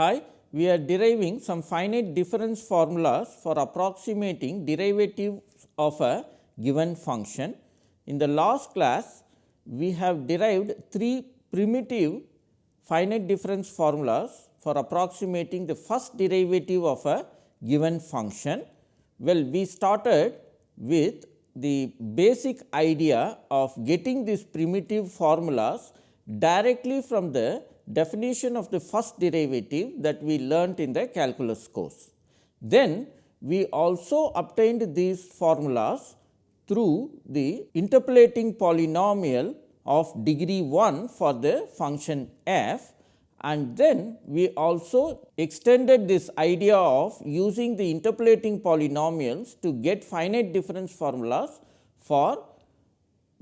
Hi, we are deriving some finite difference formulas for approximating derivatives of a given function. In the last class, we have derived three primitive finite difference formulas for approximating the first derivative of a given function. Well, we started with the basic idea of getting these primitive formulas directly from the definition of the first derivative that we learnt in the calculus course. Then we also obtained these formulas through the interpolating polynomial of degree 1 for the function f and then we also extended this idea of using the interpolating polynomials to get finite difference formulas for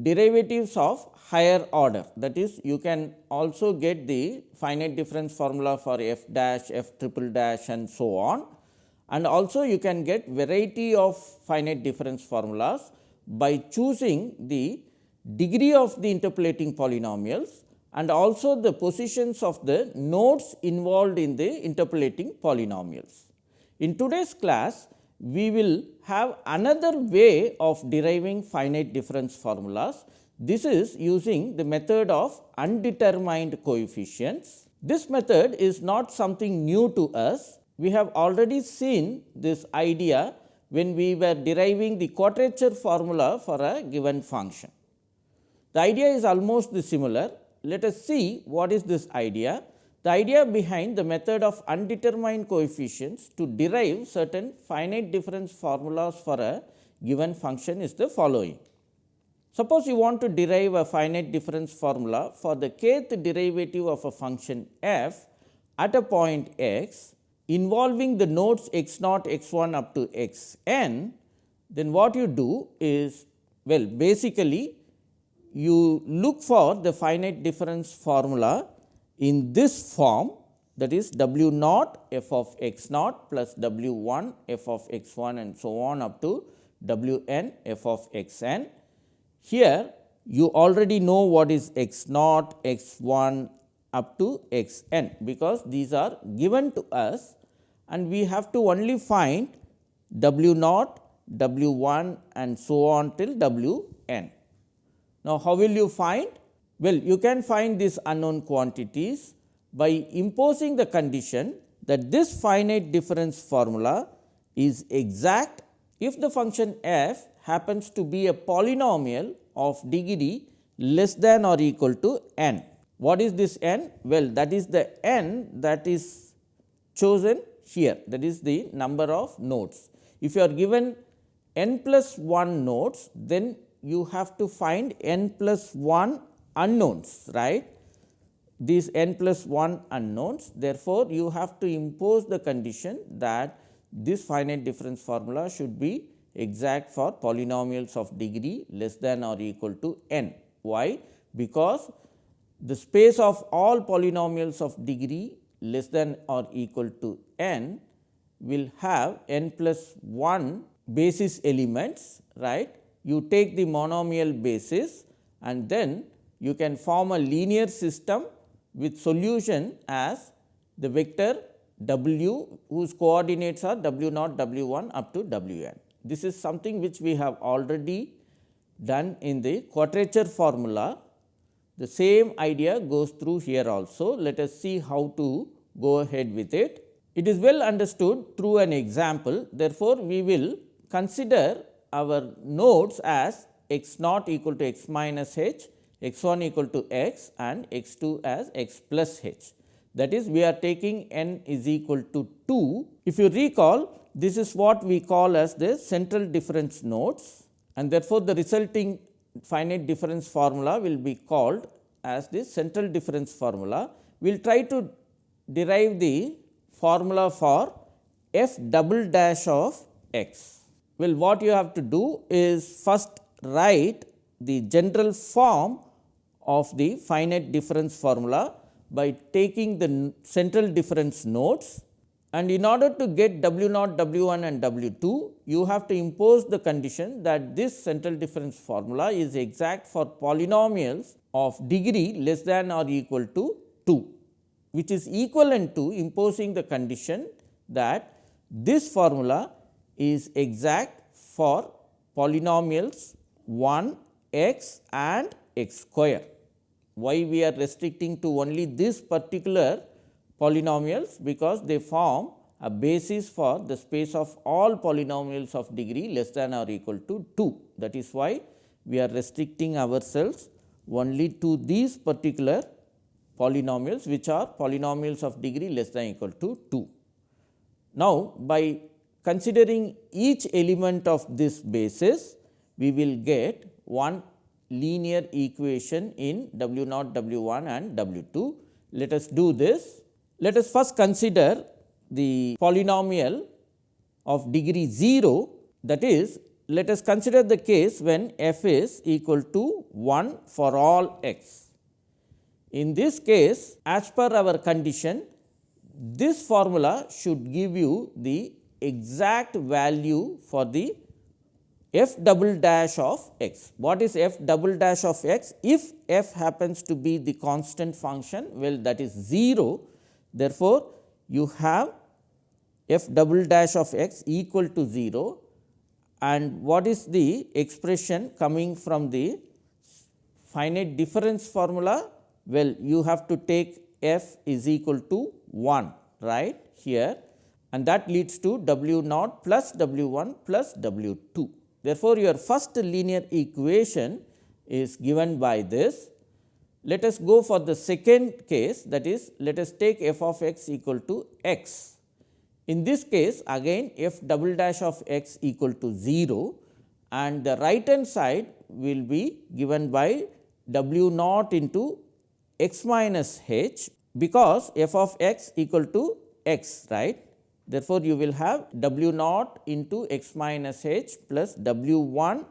derivatives of higher order. That is you can also get the finite difference formula for f dash, f triple dash and so on. And also you can get variety of finite difference formulas by choosing the degree of the interpolating polynomials and also the positions of the nodes involved in the interpolating polynomials. In today's class, we will have another way of deriving finite difference formulas. This is using the method of undetermined coefficients. This method is not something new to us. We have already seen this idea when we were deriving the quadrature formula for a given function. The idea is almost similar let us see what is this idea. The idea behind the method of undetermined coefficients to derive certain finite difference formulas for a given function is the following. Suppose you want to derive a finite difference formula for the kth derivative of a function f at a point x involving the nodes x naught x 1 up to x n, then what you do is well basically you look for the finite difference formula in this form that is w naught f of x naught plus w 1 f of x 1 and so on up to w n f of x n. Here you already know what is x naught, x 1 up to x n, because these are given to us and we have to only find w naught, w 1 and so on till w n. Now, how will you find? Well, you can find these unknown quantities by imposing the condition that this finite difference formula is exact if the function f happens to be a polynomial of degree less than or equal to n. What is this n? Well, that is the n that is chosen here that is the number of nodes. If you are given n plus 1 nodes, then you have to find n plus 1 unknowns right these n plus 1 unknowns therefore, you have to impose the condition that this finite difference formula should be exact for polynomials of degree less than or equal to n. Why? Because the space of all polynomials of degree less than or equal to n will have n plus 1 basis elements right you take the monomial basis and then you can form a linear system with solution as the vector w whose coordinates are w naught w 1 up to w n. This is something which we have already done in the quadrature formula. The same idea goes through here also. Let us see how to go ahead with it. It is well understood through an example. Therefore, we will consider our nodes as x naught equal to x minus h, x 1 equal to x and x 2 as x plus h. That is we are taking n is equal to 2. If you recall this is what we call as the central difference nodes and therefore, the resulting finite difference formula will be called as the central difference formula. We will try to derive the formula for f double dash of x. Well, what you have to do is first write the general form of the finite difference formula by taking the central difference nodes and in order to get W naught, W 1 and W 2, you have to impose the condition that this central difference formula is exact for polynomials of degree less than or equal to 2. which is equivalent to imposing the condition that this formula is exact for polynomials 1 x and x square. Why we are restricting to only this particular polynomials? Because they form a basis for the space of all polynomials of degree less than or equal to 2. That is why we are restricting ourselves only to these particular polynomials which are polynomials of degree less than or equal to 2. Now, by considering each element of this basis, we will get one linear equation in W naught W 1 and W 2. Let us do this. Let us first consider the polynomial of degree 0 that is let us consider the case when f is equal to 1 for all x. In this case as per our condition this formula should give you the exact value for the f double dash of x. What is f double dash of x? If f happens to be the constant function, well that is 0. Therefore, you have f double dash of x equal to 0 and what is the expression coming from the finite difference formula? Well, you have to take f is equal to 1 right here and that leads to w naught plus w 1 plus w 2. Therefore, your first linear equation is given by this. Let us go for the second case that is let us take f of x equal to x. In this case again f double dash of x equal to 0 and the right hand side will be given by w naught into x minus h because f of x equal to x right Therefore, you will have w naught into x minus h plus w 1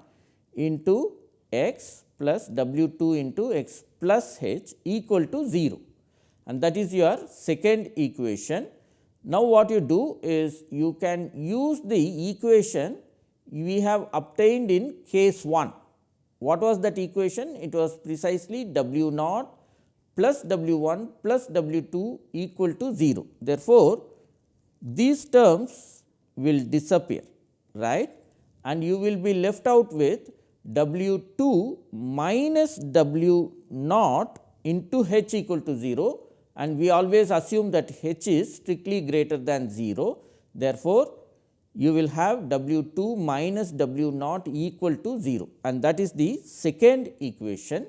into x plus w 2 into x plus h equal to 0 and that is your second equation. Now, what you do is you can use the equation we have obtained in case 1. What was that equation? It was precisely w naught plus w 1 plus w 2 equal to 0. Therefore, these terms will disappear right and you will be left out with W 2 minus W naught into h equal to 0 and we always assume that h is strictly greater than 0. Therefore, you will have W 2 minus W naught equal to 0 and that is the second equation.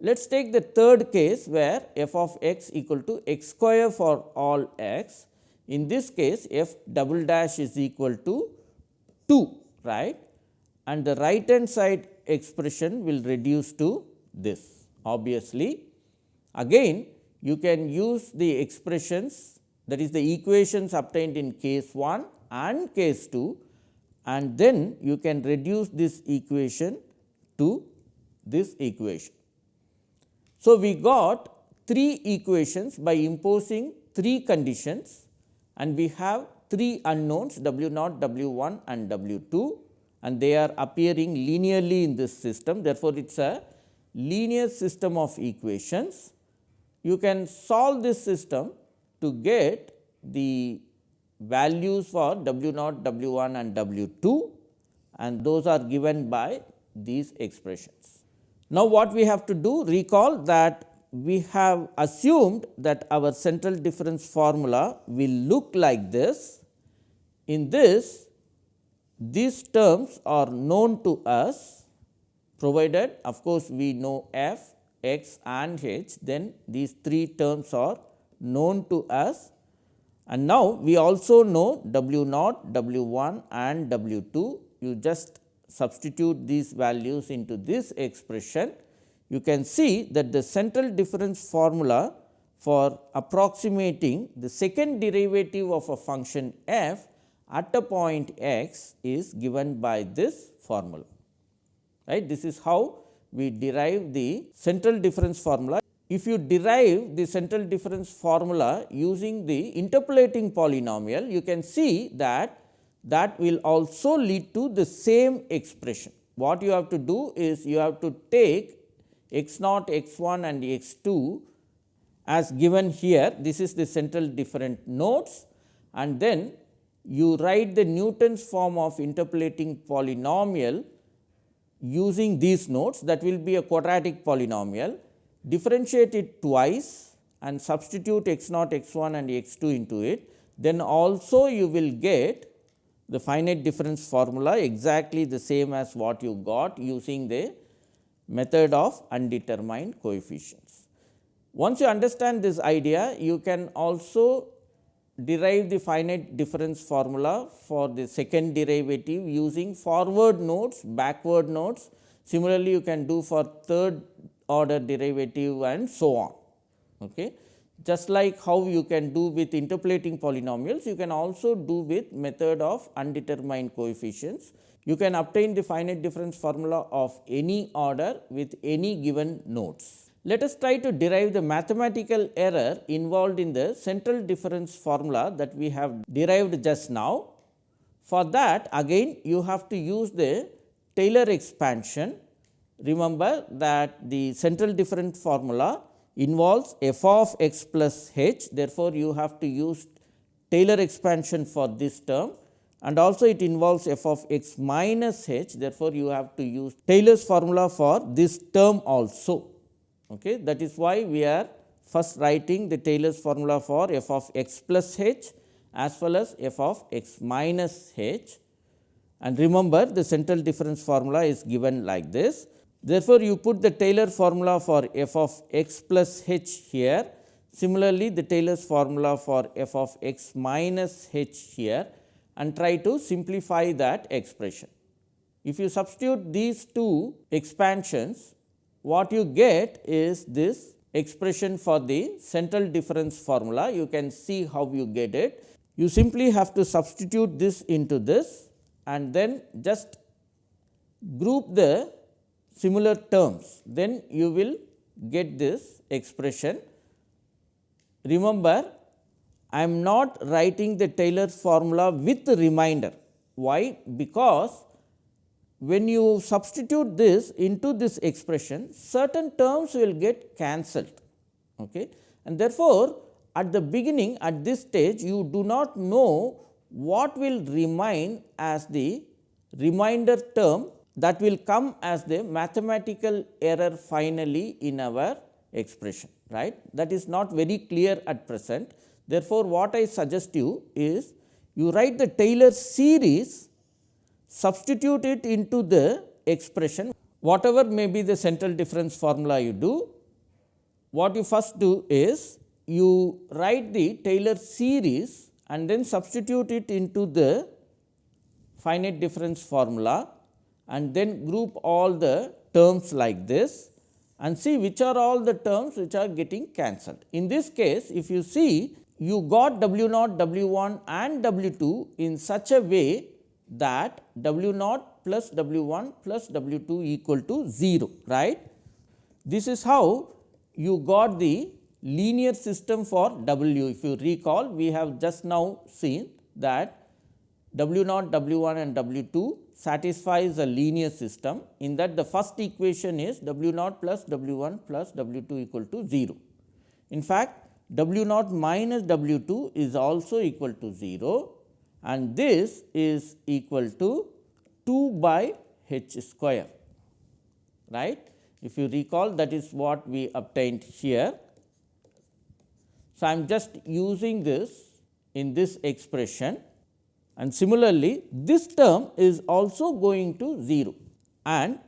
Let us take the third case where f of x equal to x square for all x in this case f double dash is equal to 2 right and the right hand side expression will reduce to this obviously. Again you can use the expressions that is the equations obtained in case 1 and case 2 and then you can reduce this equation to this equation. So, we got three equations by imposing three conditions and we have three unknowns w naught, w 1 and w 2 and they are appearing linearly in this system. Therefore, it is a linear system of equations. You can solve this system to get the values for w naught, w 1 and w 2 and those are given by these expressions. Now, what we have to do recall that we have assumed that our central difference formula will look like this. In this, these terms are known to us provided of course, we know f, x and h then these three terms are known to us. And now we also know w naught, w 1 and w 2 you just substitute these values into this expression. You can see that the central difference formula for approximating the second derivative of a function f at a point x is given by this formula. Right. This is how we derive the central difference formula. If you derive the central difference formula using the interpolating polynomial, you can see that that will also lead to the same expression. What you have to do is you have to take x naught x 1 and x 2 as given here this is the central different nodes and then you write the Newton's form of interpolating polynomial using these nodes that will be a quadratic polynomial, differentiate it twice and substitute x naught x 1 and x 2 into it, then also you will get the finite difference formula exactly the same as what you got using the method of undetermined coefficients. Once you understand this idea, you can also derive the finite difference formula for the second derivative using forward nodes, backward nodes. Similarly, you can do for third order derivative and so on. Okay. Just like how you can do with interpolating polynomials, you can also do with method of undetermined coefficients. You can obtain the finite difference formula of any order with any given nodes. Let us try to derive the mathematical error involved in the central difference formula that we have derived just now. For that again you have to use the Taylor expansion. Remember that the central difference formula involves f of x plus h. Therefore, you have to use Taylor expansion for this term and also it involves f of x minus h. Therefore, you have to use Taylor's formula for this term also. Okay. That is why we are first writing the Taylor's formula for f of x plus h as well as f of x minus h and remember the central difference formula is given like this. Therefore, you put the Taylor formula for f of x plus h here. Similarly, the Taylor's formula for f of x minus h here and try to simplify that expression. If you substitute these two expansions, what you get is this expression for the central difference formula. You can see how you get it. You simply have to substitute this into this and then just group the similar terms, then you will get this expression. Remember, I am not writing the Taylor's formula with the remainder. Why? Because when you substitute this into this expression, certain terms will get cancelled. Okay. And therefore, at the beginning at this stage you do not know what will remain as the remainder term that will come as the mathematical error finally in our expression right that is not very clear at present therefore what i suggest you is you write the taylor series substitute it into the expression whatever may be the central difference formula you do, what you first do is you write the Taylor series and then substitute it into the finite difference formula and then group all the terms like this and see which are all the terms which are getting cancelled. In this case, if you see you got W naught, W 1 and W 2 in such a way that W naught plus W 1 plus W 2 equal to 0 right. This is how you got the linear system for W. If you recall we have just now seen that W naught, W 1 and W 2 satisfies a linear system in that the first equation is W naught plus W 1 plus W 2 equal to 0. In fact, W naught minus W 2 is also equal to 0 and this is equal to 2 by h square right. If you recall that is what we obtained here. So, I am just using this in this expression and similarly, this term is also going to 0 and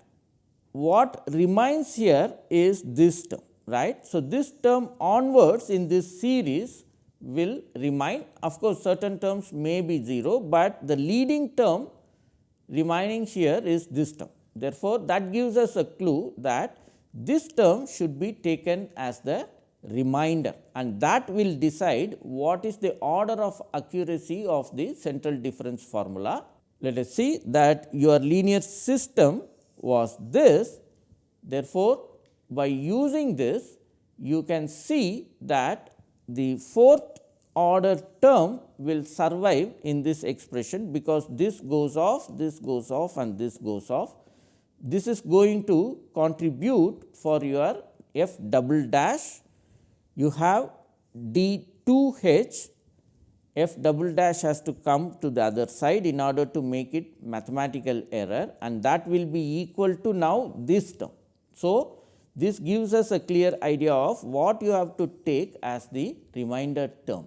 what remains here is this term right. So, this term onwards in this series will remain of course, certain terms may be 0, but the leading term remaining here is this term. Therefore, that gives us a clue that this term should be taken as the remainder and that will decide what is the order of accuracy of the central difference formula. Let us see that your linear system was this. Therefore, by using this you can see that the fourth order term will survive in this expression, because this goes off, this goes off and this goes off. This is going to contribute for your f double dash you have d 2 h f double dash has to come to the other side in order to make it mathematical error and that will be equal to now this term. So, this gives us a clear idea of what you have to take as the remainder term.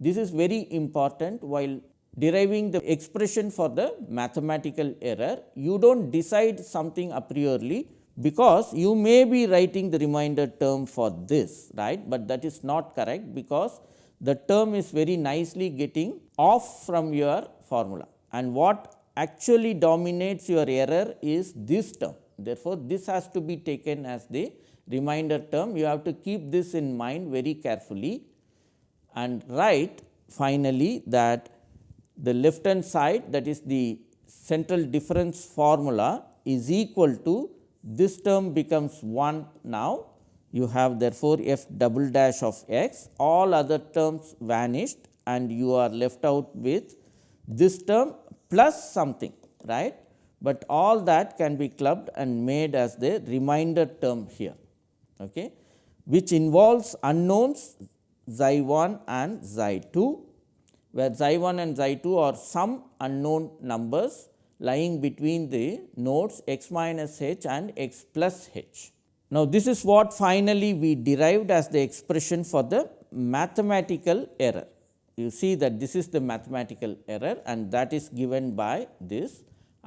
This is very important while deriving the expression for the mathematical error. You do not decide something a priori because you may be writing the remainder term for this right, but that is not correct because the term is very nicely getting off from your formula and what actually dominates your error is this term. Therefore, this has to be taken as the reminder term. You have to keep this in mind very carefully and write finally that the left hand side that is the central difference formula is equal to this term becomes 1 now. You have therefore, f double dash of x. All other terms vanished and you are left out with this term plus something right, but all that can be clubbed and made as the remainder term here okay, which involves unknowns xi 1 and xi 2 where xi 1 and xi 2 are some unknown numbers lying between the nodes x minus h and x plus h. Now, this is what finally we derived as the expression for the mathematical error. You see that this is the mathematical error and that is given by this.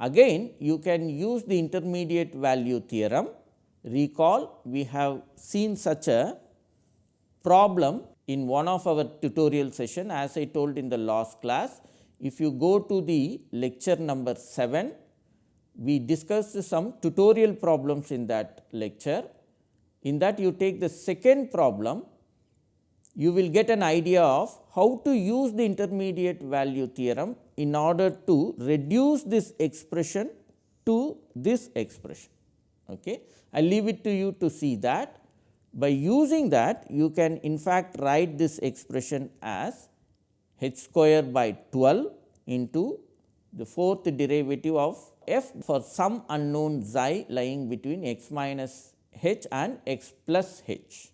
Again you can use the intermediate value theorem. Recall we have seen such a problem in one of our tutorial session as I told in the last class. If you go to the lecture number 7, we discussed some tutorial problems in that lecture. In that you take the second problem, you will get an idea of how to use the intermediate value theorem in order to reduce this expression to this expression. Okay. I leave it to you to see that. By using that, you can in fact write this expression as h square by 12 into the fourth derivative of f for some unknown xi lying between x minus h and x plus h.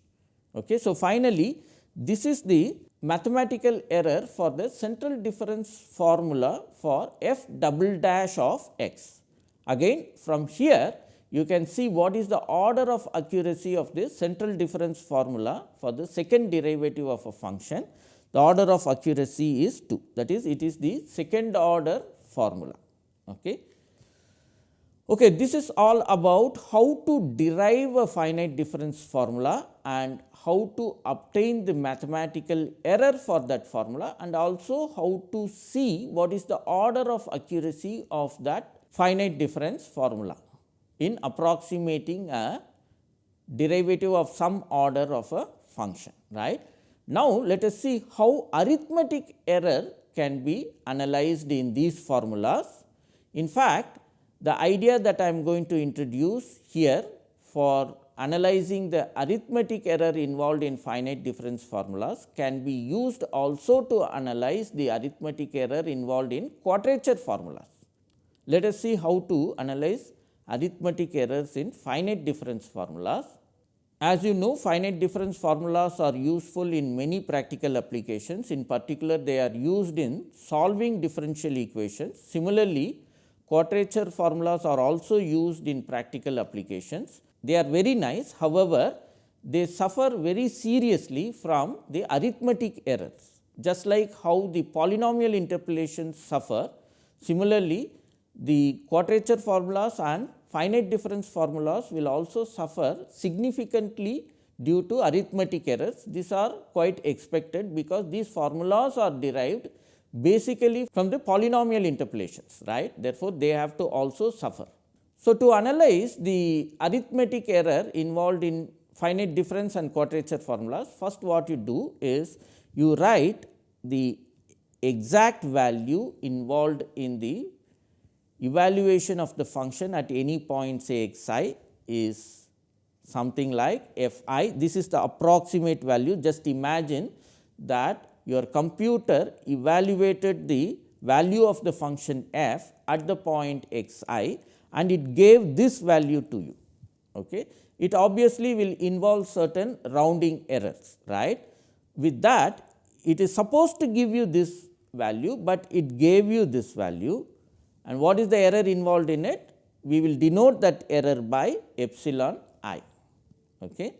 Okay. So, finally, this is the mathematical error for the central difference formula for f double dash of x. Again from here you can see what is the order of accuracy of this central difference formula for the second derivative of a function. The order of accuracy is 2 that is it is the second order formula. Okay. Okay, this is all about how to derive a finite difference formula and how to obtain the mathematical error for that formula and also how to see what is the order of accuracy of that finite difference formula in approximating a derivative of some order of a function right. Now, let us see how arithmetic error can be analyzed in these formulas. In fact, the idea that I am going to introduce here for analyzing the arithmetic error involved in finite difference formulas can be used also to analyze the arithmetic error involved in quadrature formulas. Let us see how to analyze arithmetic errors in finite difference formulas. As you know finite difference formulas are useful in many practical applications in particular they are used in solving differential equations. Similarly, quadrature formulas are also used in practical applications. They are very nice however, they suffer very seriously from the arithmetic errors just like how the polynomial interpolations suffer. Similarly, the quadrature formulas and finite difference formulas will also suffer significantly due to arithmetic errors. These are quite expected because these formulas are derived basically from the polynomial interpolations right therefore, they have to also suffer. So, to analyze the arithmetic error involved in finite difference and quadrature formulas first what you do is you write the exact value involved in the evaluation of the function at any point say x i is something like f i this is the approximate value. Just imagine that your computer evaluated the value of the function f at the point x i and it gave this value to you. Okay. It obviously will involve certain rounding errors right. With that it is supposed to give you this value, but it gave you this value and what is the error involved in it? We will denote that error by epsilon i. Okay.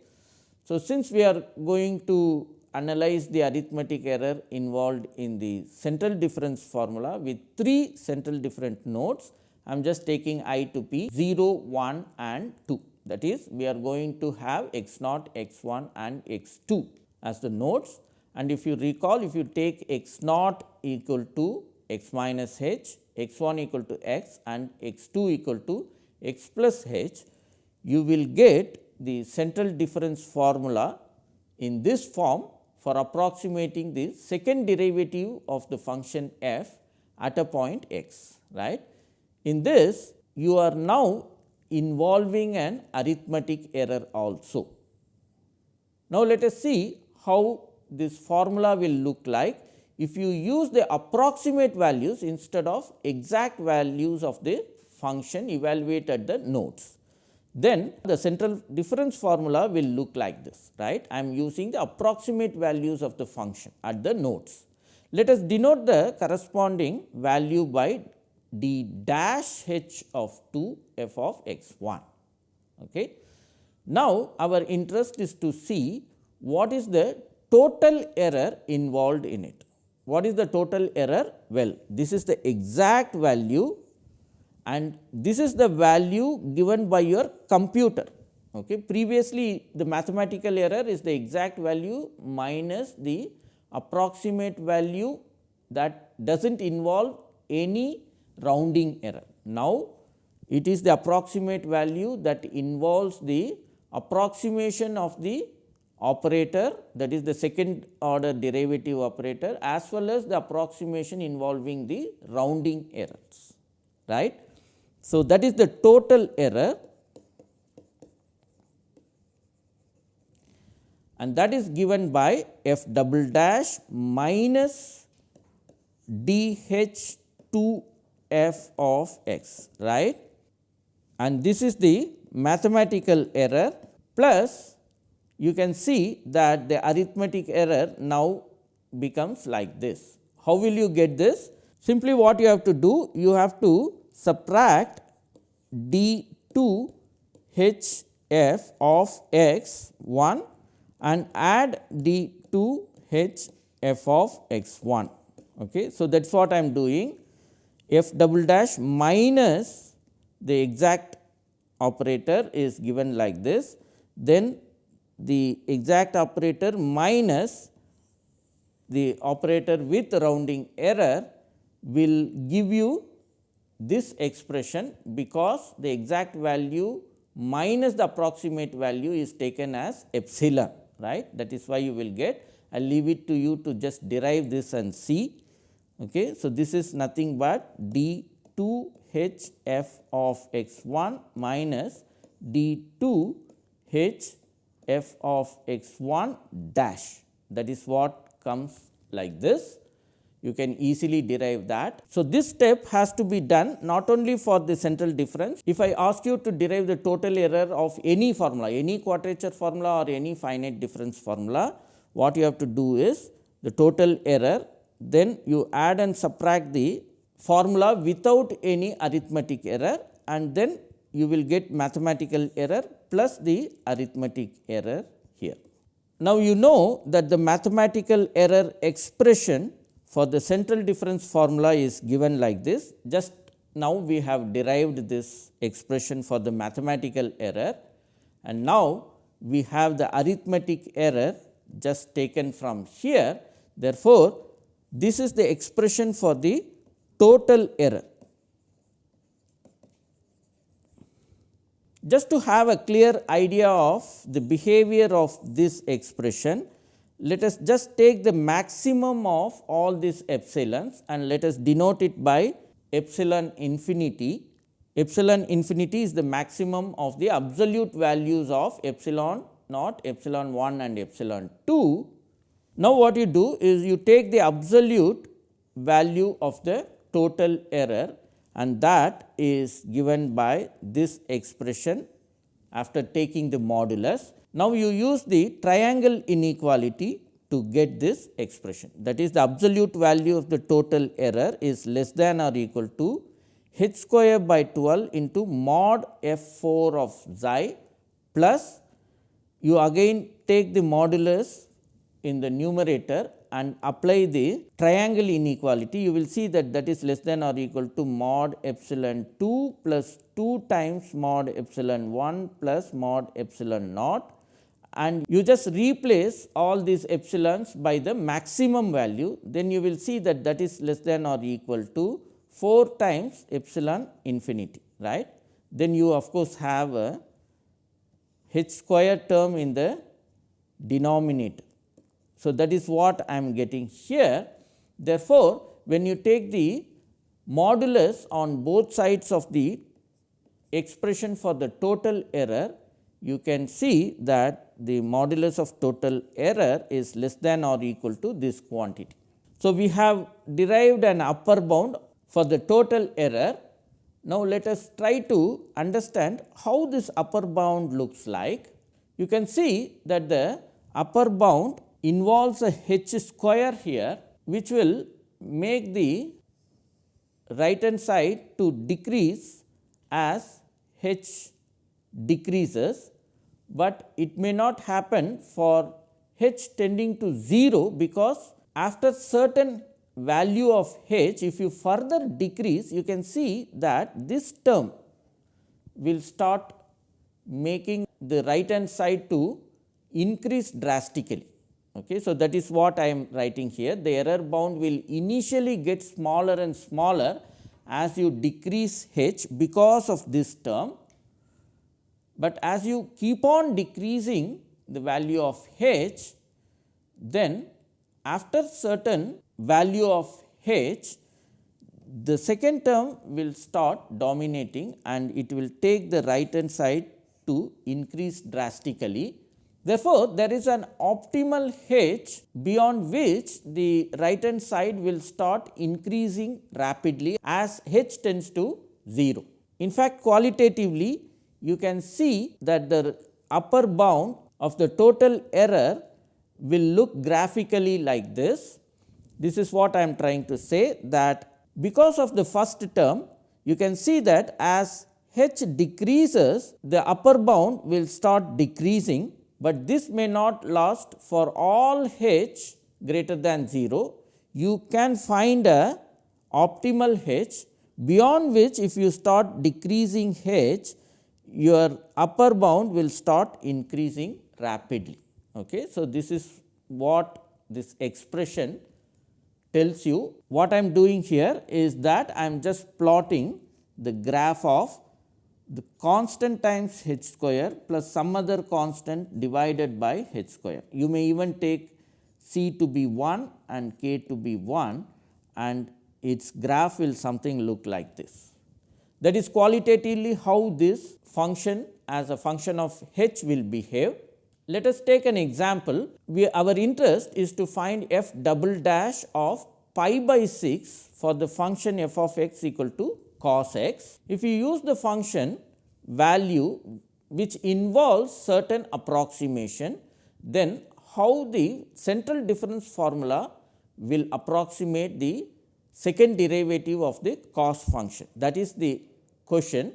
So, since we are going to analyze the arithmetic error involved in the central difference formula with three central different nodes, I am just taking i to be 0, 1 and 2. That is, we are going to have x naught, x 1 and x 2 as the nodes. And if you recall, if you take x naught equal to x minus h, x 1 equal to x and x 2 equal to x plus h, you will get the central difference formula in this form for approximating the second derivative of the function f at a point x. right. In this you are now involving an arithmetic error also. Now, let us see how this formula will look like if you use the approximate values instead of exact values of the function evaluated at the nodes. Then the central difference formula will look like this right. I am using the approximate values of the function at the nodes. Let us denote the corresponding value by d dash h of 2 f of x 1. Okay. Now, our interest is to see what is the total error involved in it. What is the total error? Well, this is the exact value and this is the value given by your computer. Okay. Previously, the mathematical error is the exact value minus the approximate value that does not involve any rounding error. Now, it is the approximate value that involves the approximation of the operator that is the second order derivative operator as well as the approximation involving the rounding errors. right. So, that is the total error and that is given by f double dash minus d h 2 f of x right and this is the mathematical error plus you can see that the arithmetic error now becomes like this. How will you get this? Simply what you have to do? You have to subtract d 2 h f of x 1 and add d 2 h f of x 1. Okay. So, that is what I am doing f double dash minus the exact operator is given like this. Then the exact operator minus the operator with rounding error will give you this expression because the exact value minus the approximate value is taken as epsilon right that is why you will get I will leave it to you to just derive this and see. Okay. So, this is nothing but d 2 h f of x 1 minus d 2 h f of x 1 dash that is what comes like this. You can easily derive that. So, this step has to be done not only for the central difference. If I ask you to derive the total error of any formula, any quadrature formula or any finite difference formula, what you have to do is the total error, then you add and subtract the formula without any arithmetic error and then you will get mathematical error plus the arithmetic error here. Now, you know that the mathematical error expression for the central difference formula is given like this. Just now, we have derived this expression for the mathematical error and now, we have the arithmetic error just taken from here. Therefore, this is the expression for the total error. Just to have a clear idea of the behavior of this expression, let us just take the maximum of all these epsilons and let us denote it by epsilon infinity. Epsilon infinity is the maximum of the absolute values of epsilon naught, epsilon 1 and epsilon 2. Now, what you do is you take the absolute value of the total error and that is given by this expression after taking the modulus. Now, you use the triangle inequality to get this expression. That is the absolute value of the total error is less than or equal to h square by 12 into mod f 4 of xi plus you again take the modulus in the numerator and apply the triangle inequality, you will see that that is less than or equal to mod epsilon 2 plus 2 times mod epsilon 1 plus mod epsilon naught and you just replace all these epsilons by the maximum value, then you will see that that is less than or equal to 4 times epsilon infinity right. Then you of course have a h square term in the denominator. So, that is what I am getting here. Therefore, when you take the modulus on both sides of the expression for the total error, you can see that the modulus of total error is less than or equal to this quantity. So, we have derived an upper bound for the total error. Now, let us try to understand how this upper bound looks like. You can see that the upper bound involves a h square here which will make the right hand side to decrease as h decreases, but it may not happen for h tending to 0 because after certain value of h if you further decrease you can see that this term will start making the right hand side to increase drastically. Okay. So, that is what I am writing here the error bound will initially get smaller and smaller as you decrease h because of this term, but as you keep on decreasing the value of h then after certain value of h the second term will start dominating and it will take the right hand side to increase drastically Therefore, there is an optimal h beyond which the right hand side will start increasing rapidly as h tends to 0. In fact, qualitatively you can see that the upper bound of the total error will look graphically like this. This is what I am trying to say that because of the first term you can see that as h decreases the upper bound will start decreasing but this may not last for all h greater than 0. You can find a optimal h beyond which if you start decreasing h your upper bound will start increasing rapidly. Okay. So, this is what this expression tells you. What I am doing here is that I am just plotting the graph of the constant times h square plus some other constant divided by h square. You may even take c to be 1 and k to be 1 and its graph will something look like this. That is qualitatively how this function as a function of h will behave. Let us take an example. We, our interest is to find f double dash of pi by 6 for the function f of x equal to cos x. If you use the function value which involves certain approximation, then how the central difference formula will approximate the second derivative of the cos function. That is the question.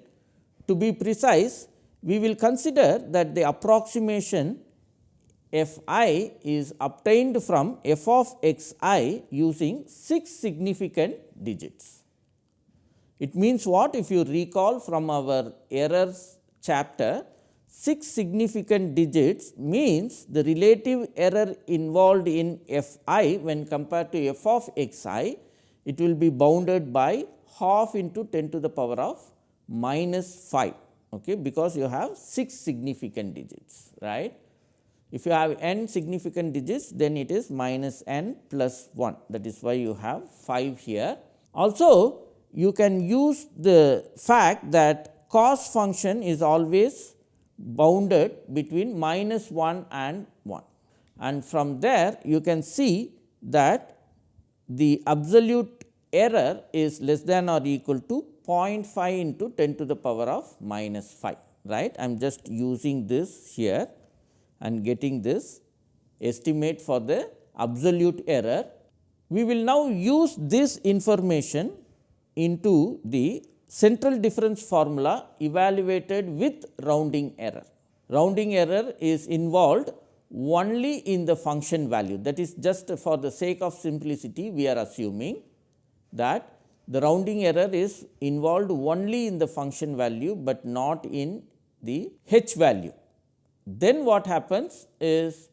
To be precise, we will consider that the approximation f i is obtained from f of x i using 6 significant digits. It means what? If you recall from our errors chapter, 6 significant digits means the relative error involved in f i when compared to f of x i, it will be bounded by half into 10 to the power of minus 5 okay, because you have 6 significant digits right. If you have n significant digits then it is minus n plus 1 that is why you have 5 here. Also you can use the fact that cos function is always bounded between minus 1 and 1 and from there you can see that the absolute error is less than or equal to 0.5 into 10 to the power of minus 5. right. I am just using this here and getting this estimate for the absolute error. We will now use this information into the central difference formula evaluated with rounding error. Rounding error is involved only in the function value that is just for the sake of simplicity we are assuming that the rounding error is involved only in the function value, but not in the h value. Then what happens is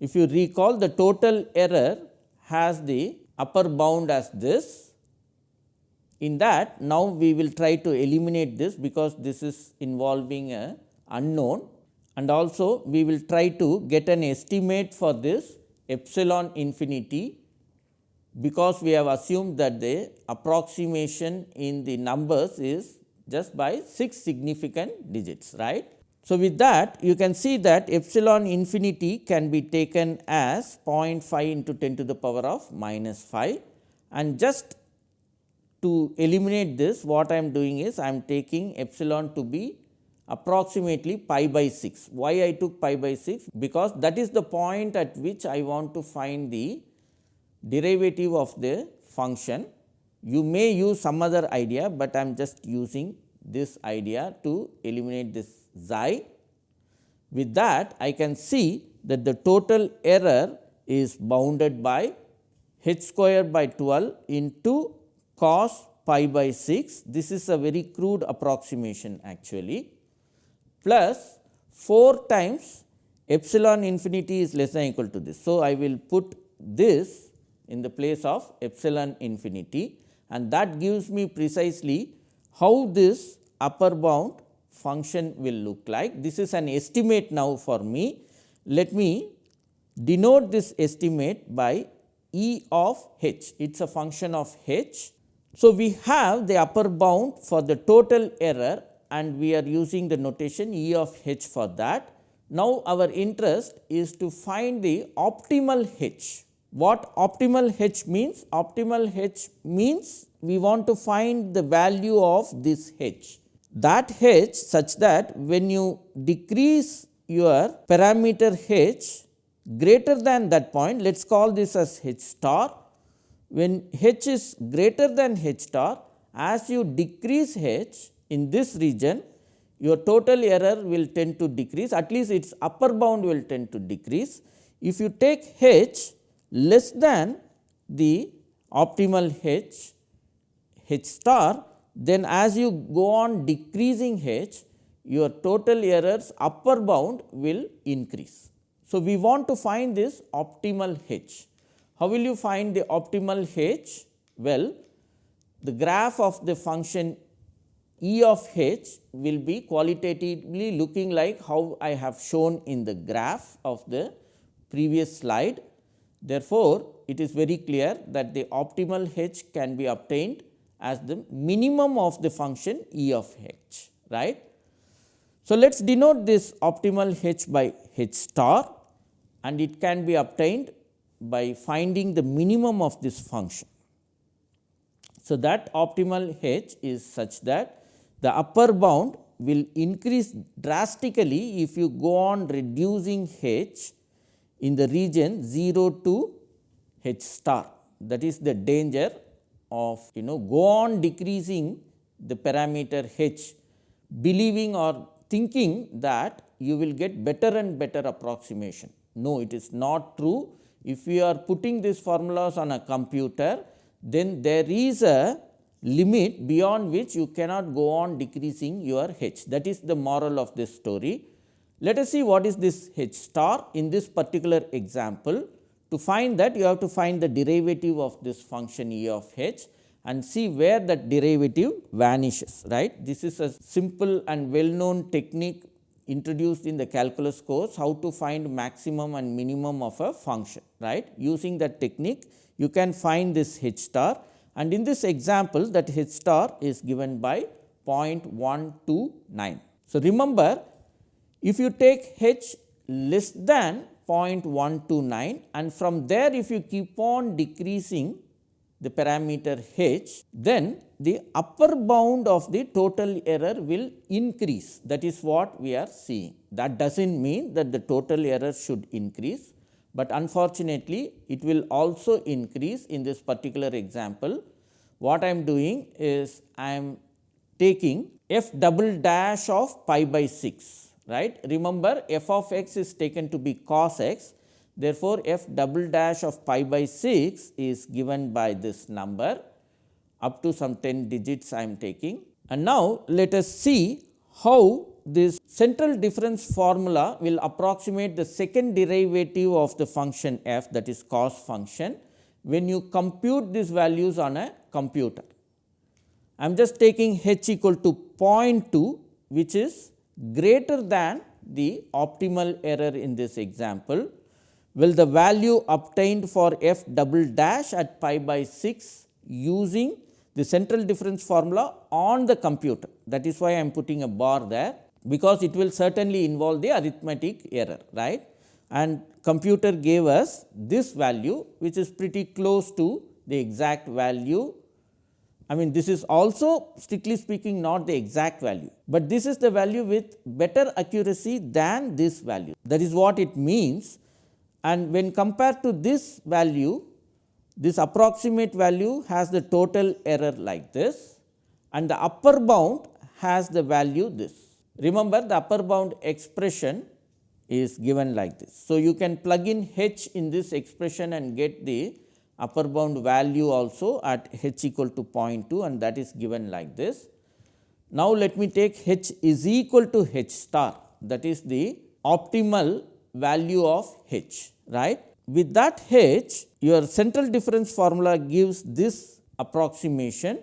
if you recall the total error has the upper bound as this. In that now we will try to eliminate this because this is involving a unknown and also we will try to get an estimate for this epsilon infinity because we have assumed that the approximation in the numbers is just by 6 significant digits right. So, with that you can see that epsilon infinity can be taken as 0.5 into 10 to the power of minus 5 and just to eliminate this what I am doing is I am taking epsilon to be approximately pi by 6. Why I took pi by 6? Because that is the point at which I want to find the derivative of the function. You may use some other idea, but I am just using this idea to eliminate this xi. With that I can see that the total error is bounded by h square by 12 into cos pi by 6. This is a very crude approximation actually plus 4 times epsilon infinity is less than equal to this. So, I will put this in the place of epsilon infinity and that gives me precisely how this upper bound function will look like. This is an estimate now for me. Let me denote this estimate by E of h, it is a function of h. So, we have the upper bound for the total error and we are using the notation E of h for that. Now, our interest is to find the optimal h what optimal h means? Optimal h means we want to find the value of this h. That h such that when you decrease your parameter h greater than that point, let us call this as h star. When h is greater than h star, as you decrease h in this region, your total error will tend to decrease, at least its upper bound will tend to decrease. If you take h less than the optimal h, h star, then as you go on decreasing h, your total errors upper bound will increase. So, we want to find this optimal h. How will you find the optimal h? Well, the graph of the function e of h will be qualitatively looking like how I have shown in the graph of the previous slide. Therefore, it is very clear that the optimal h can be obtained as the minimum of the function e of h right. So, let us denote this optimal h by h star and it can be obtained by finding the minimum of this function. So, that optimal h is such that the upper bound will increase drastically if you go on reducing h in the region 0 to h star that is the danger of you know go on decreasing the parameter h believing or thinking that you will get better and better approximation. No, it is not true. If you are putting these formulas on a computer, then there is a limit beyond which you cannot go on decreasing your h. That is the moral of this story. Let us see what is this h star in this particular example. To find that you have to find the derivative of this function e of h and see where that derivative vanishes right. This is a simple and well known technique introduced in the calculus course how to find maximum and minimum of a function right. Using that technique you can find this h star and in this example that h star is given by 0.129. So, remember if you take h less than 0.129 and from there if you keep on decreasing the parameter h, then the upper bound of the total error will increase that is what we are seeing. That does not mean that the total error should increase, but unfortunately it will also increase in this particular example. What I am doing is I am taking f double dash of pi by 6 right. Remember f of x is taken to be cos x Therefore, f double dash of pi by 6 is given by this number up to some 10 digits I am taking. And now, let us see how this central difference formula will approximate the second derivative of the function f that is cos function when you compute these values on a computer. I am just taking h equal to 0.2 which is greater than the optimal error in this example will the value obtained for f double dash at pi by 6 using the central difference formula on the computer. That is why I am putting a bar there, because it will certainly involve the arithmetic error right and computer gave us this value which is pretty close to the exact value. I mean this is also strictly speaking not the exact value, but this is the value with better accuracy than this value. That is what it means and when compared to this value, this approximate value has the total error like this and the upper bound has the value this. Remember the upper bound expression is given like this. So, you can plug in h in this expression and get the upper bound value also at h equal to 0.2 and that is given like this. Now, let me take h is equal to h star that is the optimal value of h right. With that h your central difference formula gives this approximation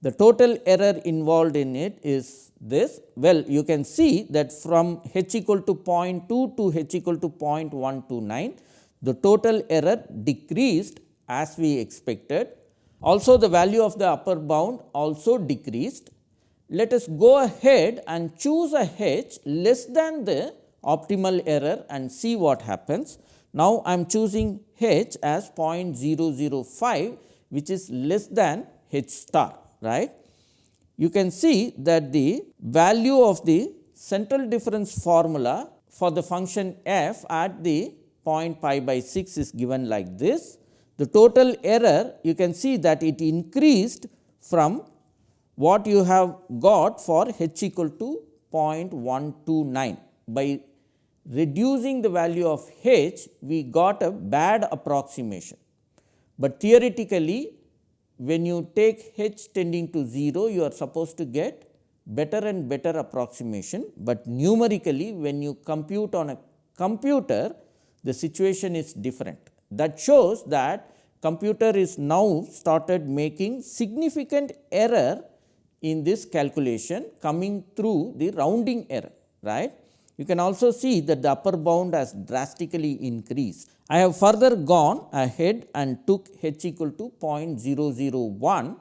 the total error involved in it is this. Well, you can see that from h equal to 0.2 to h equal to 0.129, the total error decreased as we expected. Also, the value of the upper bound also decreased. Let us go ahead and choose a h less than the optimal error and see what happens. Now, I am choosing h as 0.005 which is less than h star right. You can see that the value of the central difference formula for the function f at the point pi by 6 is given like this. The total error you can see that it increased from what you have got for h equal to 0.129 by reducing the value of h we got a bad approximation, but theoretically when you take h tending to 0 you are supposed to get better and better approximation, but numerically when you compute on a computer the situation is different. That shows that computer is now started making significant error in this calculation coming through the rounding error right. You can also see that the upper bound has drastically increased. I have further gone ahead and took h equal to 0.001.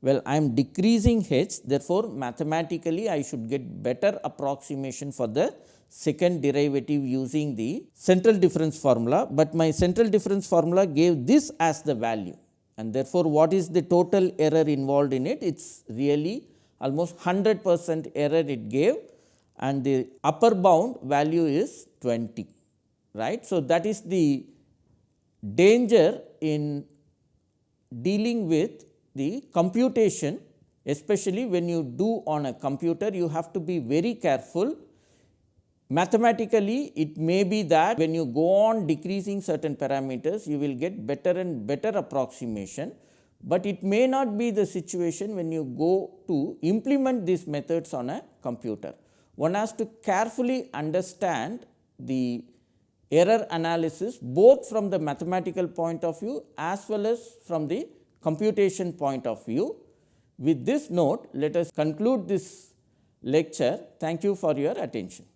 Well, I am decreasing h therefore, mathematically I should get better approximation for the second derivative using the central difference formula, but my central difference formula gave this as the value and therefore, what is the total error involved in it? It is really almost 100 percent error it gave and the upper bound value is 20 right. So, that is the danger in dealing with the computation especially when you do on a computer you have to be very careful. Mathematically it may be that when you go on decreasing certain parameters you will get better and better approximation, but it may not be the situation when you go to implement these methods on a computer one has to carefully understand the error analysis both from the mathematical point of view as well as from the computation point of view. With this note, let us conclude this lecture. Thank you for your attention.